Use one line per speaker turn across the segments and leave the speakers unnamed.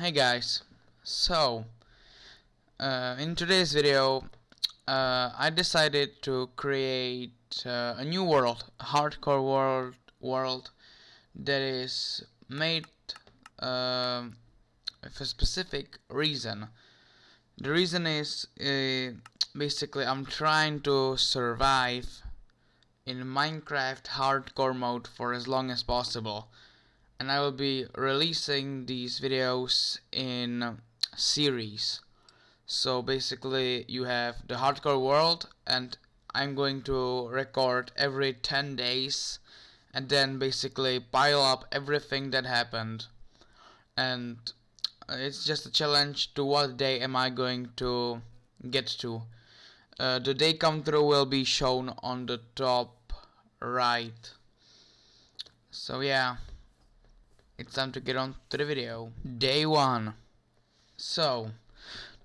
Hey guys, so uh, in today's video uh, I decided to create uh, a new world, a hardcore world world that is made um, with a specific reason. The reason is uh, basically I'm trying to survive in Minecraft hardcore mode for as long as possible and I will be releasing these videos in series. So basically you have the hardcore world and I'm going to record every 10 days and then basically pile up everything that happened. And it's just a challenge to what day am I going to get to. Uh, the day come through will be shown on the top right. So yeah it's time to get on to the video. Day 1. So,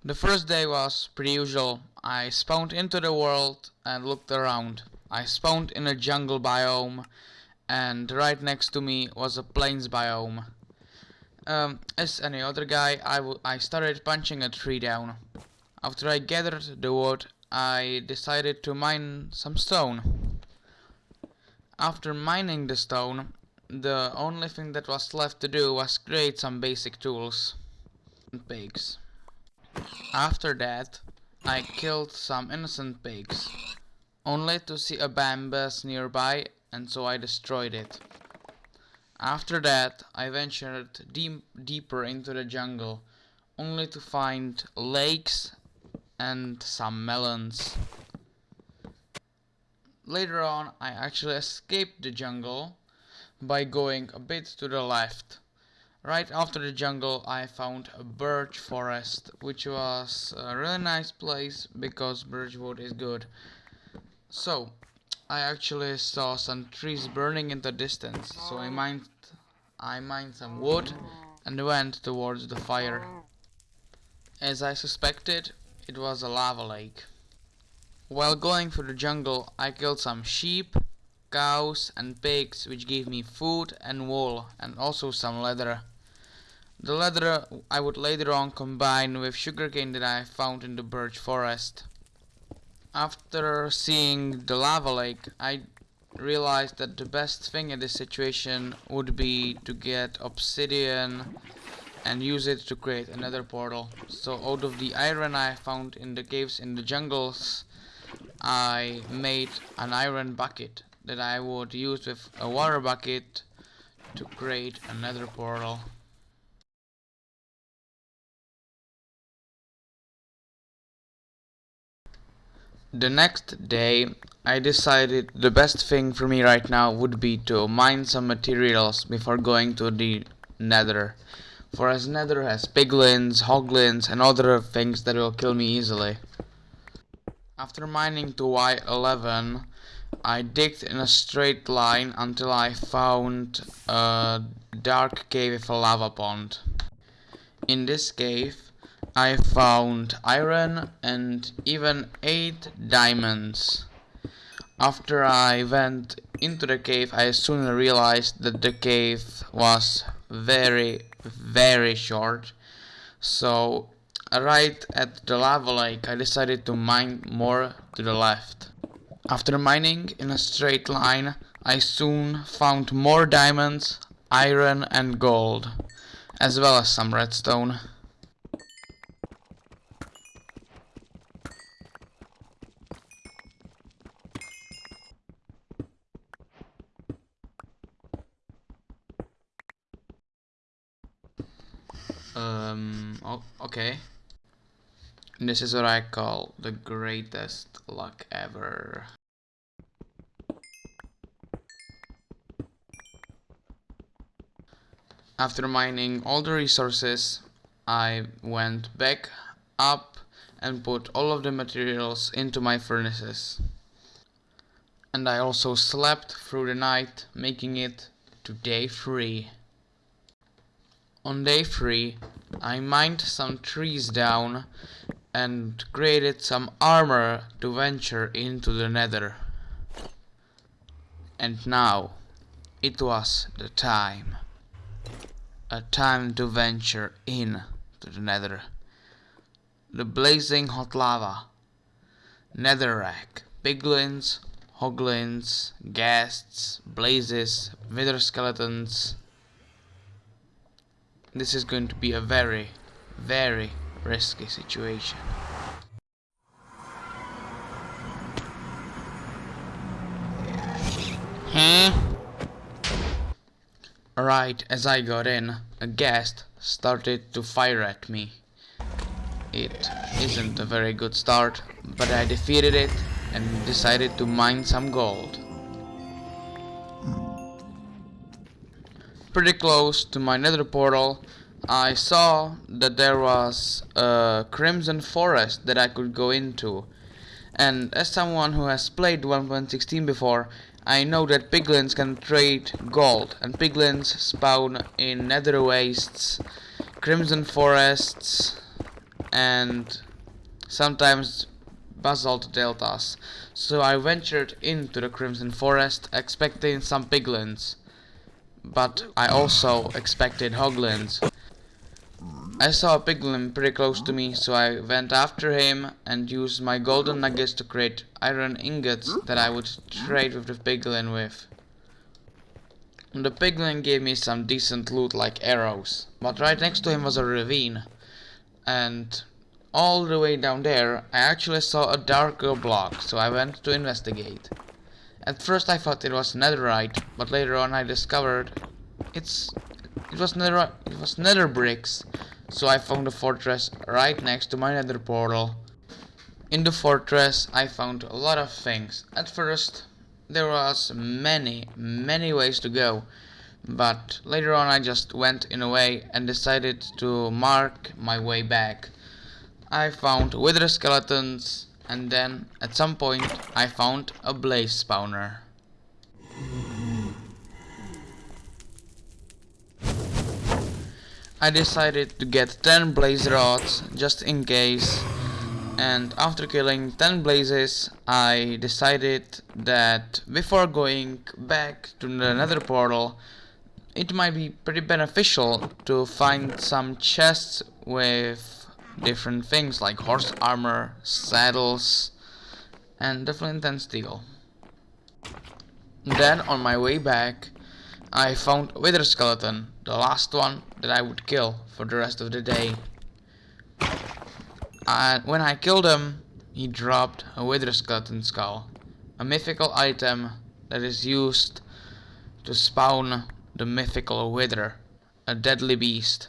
the first day was pretty usual. I spawned into the world and looked around. I spawned in a jungle biome and right next to me was a plains biome. Um, as any other guy, I, I started punching a tree down. After I gathered the wood, I decided to mine some stone. After mining the stone, the only thing that was left to do was create some basic tools and pigs. After that, I killed some innocent pigs, only to see a bambus nearby and so I destroyed it. After that, I ventured deep, deeper into the jungle, only to find lakes and some melons. Later on, I actually escaped the jungle by going a bit to the left. Right after the jungle I found a birch forest which was a really nice place because birch wood is good. So I actually saw some trees burning in the distance so I mined I mined some wood and went towards the fire. As I suspected it was a lava lake. While going through the jungle I killed some sheep cows and pigs which gave me food and wool and also some leather. The leather I would later on combine with sugarcane that I found in the birch forest. After seeing the lava lake I realized that the best thing in this situation would be to get obsidian and use it to create another portal. So out of the iron I found in the caves in the jungles I made an iron bucket that I would use with a water bucket to create another portal. The next day I decided the best thing for me right now would be to mine some materials before going to the nether. For as nether has piglins, hoglins and other things that will kill me easily. After mining to Y11 I digged in a straight line until I found a dark cave with a lava pond. In this cave I found iron and even 8 diamonds. After I went into the cave I soon realized that the cave was very very short so right at the lava lake I decided to mine more to the left. After mining in a straight line, I soon found more diamonds, iron and gold, as well as some redstone. Um, okay. This is what I call the greatest luck ever. After mining all the resources, I went back up and put all of the materials into my furnaces. And I also slept through the night, making it to day 3. On day 3, I mined some trees down and created some armor to venture into the nether. And now it was the time. a time to venture in to the nether. The blazing hot lava, netherrack, piglins, hoglins, ghasts, blazes, wither skeletons. This is going to be a very, very risky situation. Hmm? Huh? Right as I got in, a ghast started to fire at me. It isn't a very good start, but I defeated it and decided to mine some gold. Pretty close to my nether portal, I saw that there was a crimson forest that I could go into. And as someone who has played 1.16 before, I know that piglins can trade gold, and piglins spawn in nether wastes, crimson forests, and sometimes basalt deltas. So I ventured into the Crimson Forest expecting some piglins. But I also expected hoglins. I saw a piglin pretty close to me, so I went after him and used my golden nuggets to create iron ingots that I would trade with the piglin with. The piglin gave me some decent loot like arrows, but right next to him was a ravine. And all the way down there, I actually saw a darker block, so I went to investigate. At first I thought it was netherite, but later on I discovered it's it was nether it was nether bricks. So I found a fortress right next to my nether portal. In the fortress I found a lot of things. At first there was many many ways to go but later on I just went in a way and decided to mark my way back. I found wither skeletons and then at some point I found a blaze spawner. I decided to get 10 blaze rods just in case and after killing 10 blazes I decided that before going back to the nether portal it might be pretty beneficial to find some chests with different things like horse armor, saddles, and definitely flint and steel. Then on my way back, I found wither skeleton, the last one that I would kill for the rest of the day. And when I killed him, he dropped a wither skeleton skull, a mythical item that is used to spawn the mythical wither, a deadly beast.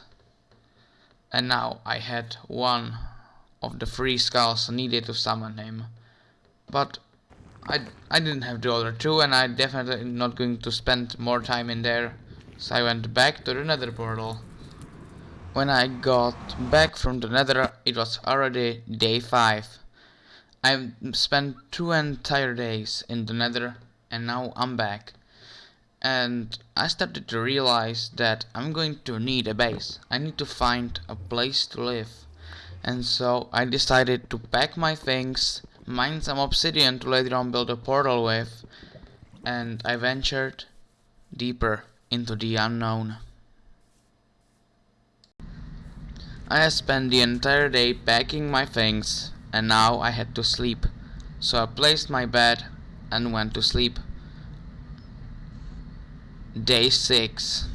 And now I had one of the three skulls needed to summon him. But I, I didn't have the other two and I definitely not going to spend more time in there. So I went back to the nether portal. When I got back from the nether it was already day 5. I spent two entire days in the nether and now I'm back and I started to realize that I'm going to need a base. I need to find a place to live. And so I decided to pack my things, mine some obsidian to later on build a portal with, and I ventured deeper into the unknown. I had spent the entire day packing my things and now I had to sleep. So I placed my bed and went to sleep. Day 6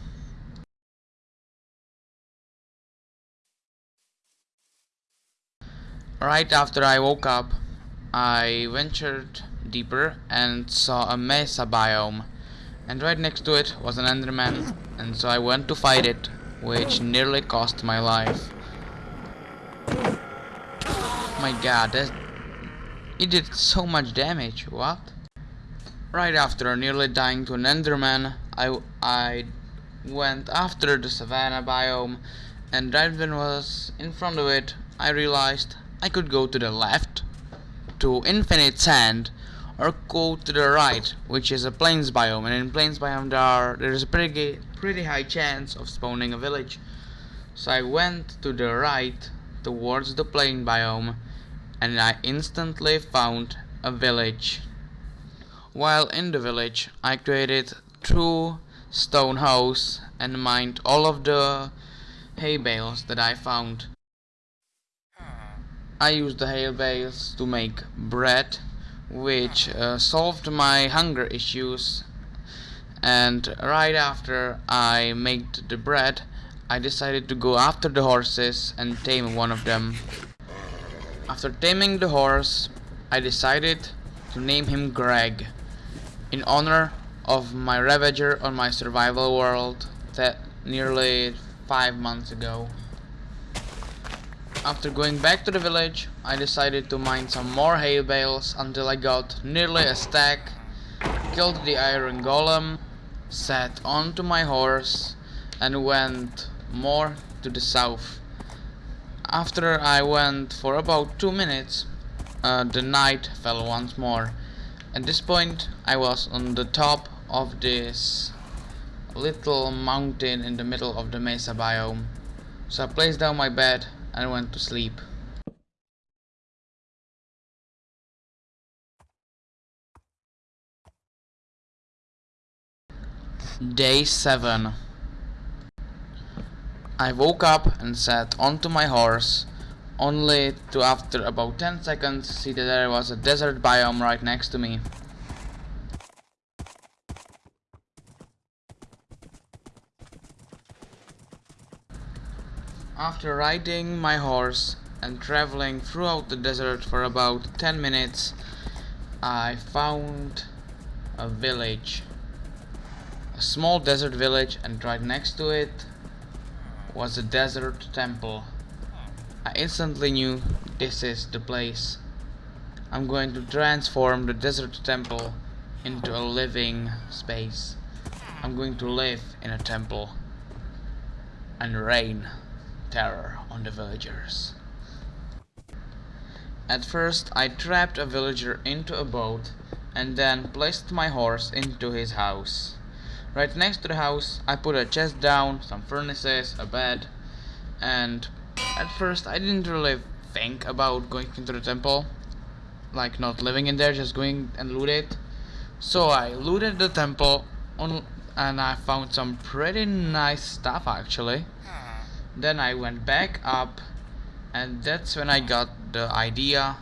Right after I woke up, I ventured deeper and saw a mesa biome. And right next to it was an enderman, and so I went to fight it, which nearly cost my life. My god, that, it did so much damage, what? Right after nearly dying to an enderman, I, I went after the savannah biome and right when I was in front of it I realized I could go to the left to infinite sand or go to the right which is a plains biome and in plains biome there are there is a pretty pretty high chance of spawning a village so I went to the right towards the plain biome and I instantly found a village while in the village I created two stone house and mined all of the hay bales that I found. I used the hay bales to make bread which uh, solved my hunger issues and right after I made the bread I decided to go after the horses and tame one of them. After taming the horse I decided to name him Greg in honor of my ravager on my survival world that nearly five months ago. After going back to the village, I decided to mine some more hay bales until I got nearly a stack, killed the iron golem, sat onto my horse and went more to the south. After I went for about two minutes, uh, the night fell once more. At this point, I was on the top of this little mountain in the middle of the mesa biome. So I placed down my bed and went to sleep. Day 7 I woke up and sat onto my horse only to after about 10 seconds see that there was a desert biome right next to me. After riding my horse and traveling throughout the desert for about 10 minutes, I found a village. A small desert village and right next to it was a desert temple. I instantly knew this is the place. I'm going to transform the desert temple into a living space. I'm going to live in a temple and reign terror on the villagers. At first I trapped a villager into a boat and then placed my horse into his house. Right next to the house I put a chest down, some furnaces, a bed and at first I didn't really think about going into the temple like not living in there just going and loot it so I looted the temple and I found some pretty nice stuff actually hmm. Then I went back up and that's when I got the idea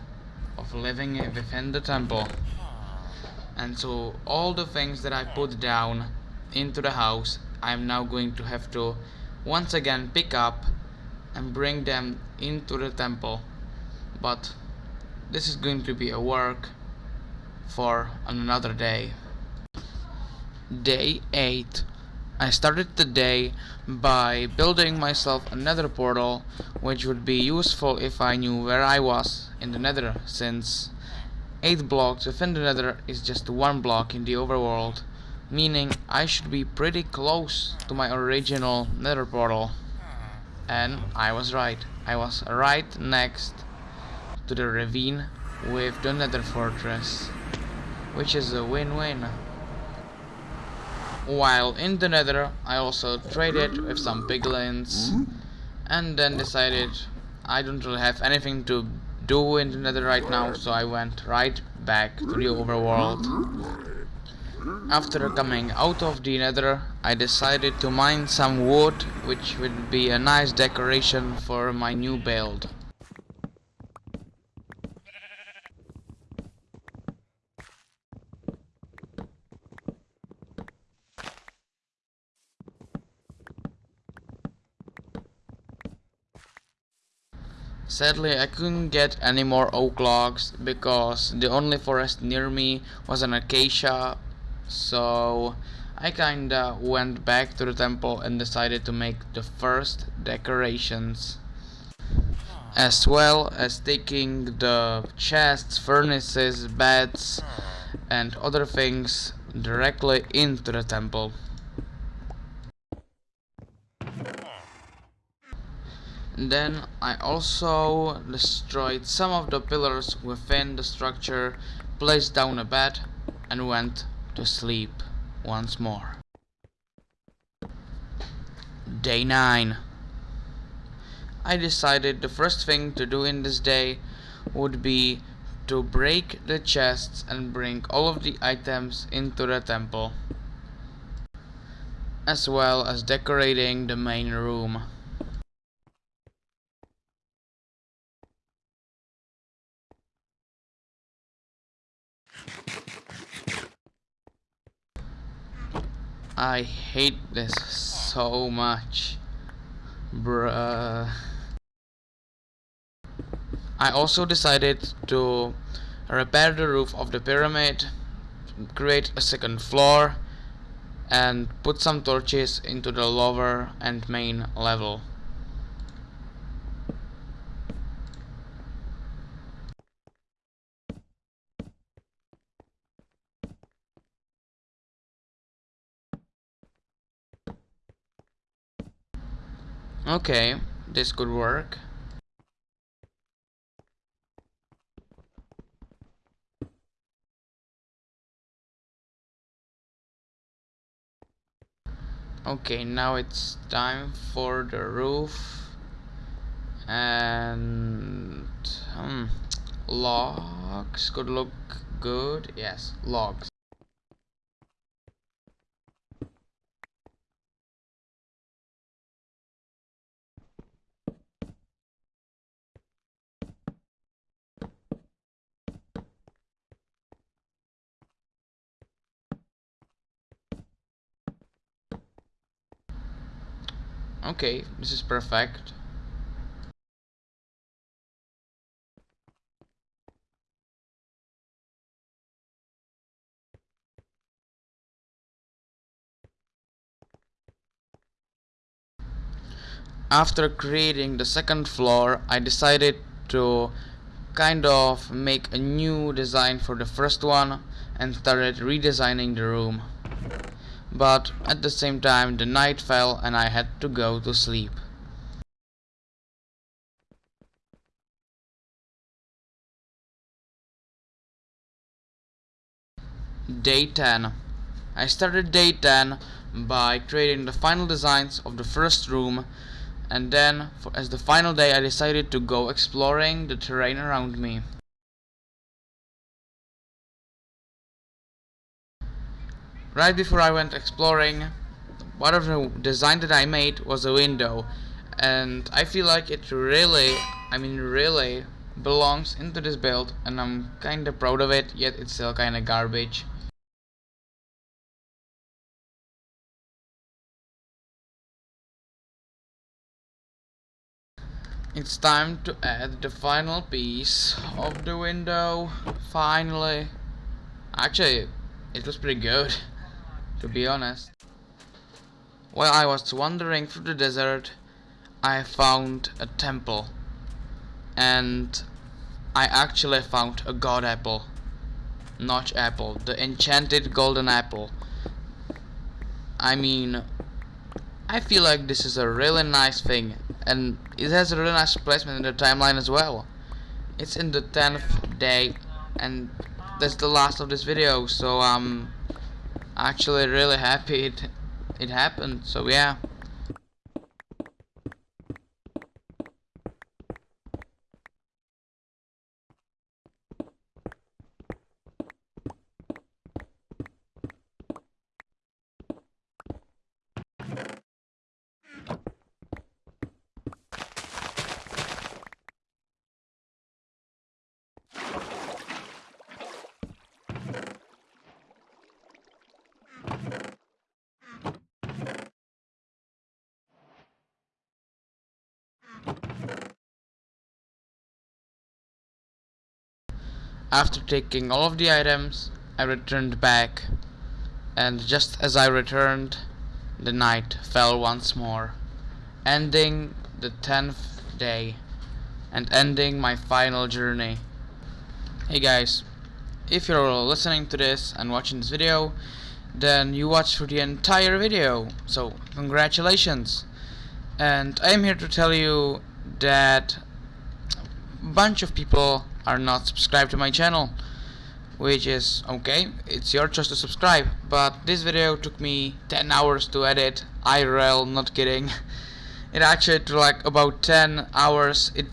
of living within the temple. And so all the things that I put down into the house I'm now going to have to once again pick up and bring them into the temple. But this is going to be a work for another day. Day 8 I started the day by building myself another portal which would be useful if I knew where I was in the nether since 8 blocks within the nether is just one block in the overworld meaning I should be pretty close to my original nether portal. And I was right. I was right next to the ravine with the nether fortress which is a win-win while in the nether, I also traded with some piglins and then decided I don't really have anything to do in the nether right now, so I went right back to the overworld. After coming out of the nether, I decided to mine some wood, which would be a nice decoration for my new build. Sadly, I couldn't get any more oak logs because the only forest near me was an acacia, so I kinda went back to the temple and decided to make the first decorations as well as taking the chests, furnaces, beds and other things directly into the temple. Then I also destroyed some of the pillars within the structure, placed down a bed and went to sleep once more. Day 9 I decided the first thing to do in this day would be to break the chests and bring all of the items into the temple. as well as decorating the main room. I hate this so much. Bruh. I also decided to repair the roof of the pyramid, create a second floor, and put some torches into the lower and main level. Okay, this could work. Okay, now it's time for the roof and hmm, logs could look good. Yes, logs. Okay, this is perfect. After creating the second floor, I decided to kind of make a new design for the first one and started redesigning the room but at the same time the night fell and I had to go to sleep. Day 10 I started day 10 by creating the final designs of the first room and then for, as the final day I decided to go exploring the terrain around me. Right before I went exploring, one of the design that I made was a window and I feel like it really, I mean really, belongs into this build and I'm kinda proud of it, yet it's still kinda garbage. It's time to add the final piece of the window, finally. Actually, it was pretty good to be honest. While I was wandering through the desert, I found a temple. And I actually found a god apple. Notch apple. The enchanted golden apple. I mean, I feel like this is a really nice thing. And it has a really nice placement in the timeline as well. It's in the 10th day. And that's the last of this video. So, um actually really happy it, it happened so yeah After taking all of the items, I returned back, and just as I returned, the night fell once more, ending the tenth day, and ending my final journey. Hey guys, if you're listening to this and watching this video, then you watched through the entire video, so congratulations! And I'm here to tell you that a bunch of people are not subscribed to my channel which is okay it's your choice to subscribe but this video took me 10 hours to edit IRL not kidding it actually took like about 10 hours it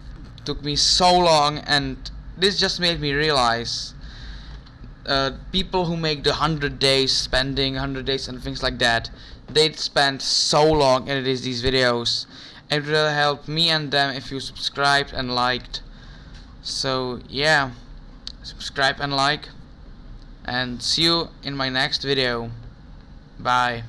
took me so long and this just made me realize uh, people who make the 100 days spending 100 days and things like that they spent so long editing these videos. It will help me and them if you subscribed and liked. So yeah, subscribe and like, and see you in my next video. Bye.